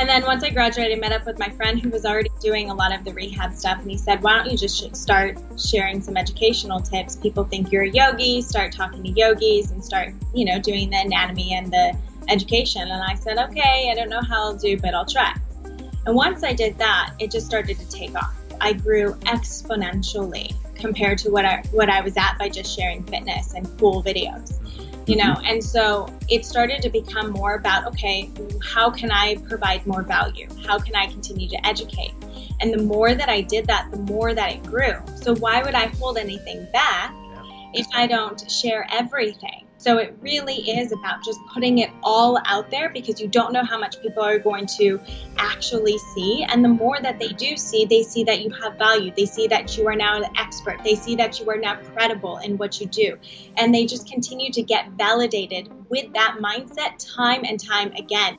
And then once I graduated, I met up with my friend who was already doing a lot of the rehab stuff, and he said, "Why don't you just start sharing some educational tips? People think you're a yogi. Start talking to yogis and start, you know, doing the anatomy and the education." And I said, "Okay, I don't know how I'll do, but I'll try." And once I did that, it just started to take off. I grew exponentially compared to what I what I was at by just sharing fitness and cool videos you know mm-hmm. and so it started to become more about okay how can i provide more value? How can i continue to educate? And the more that i did that the more that it grew. So why would i hold anything back if i don't share everything so it really is about just putting it all out there because you don't know how much people are going to actually see. And the more that they do see, they see that you have value. They see that you are now an expert. They see that you are now credible in what you do. And they just continue to get validated with that mindset time and time again.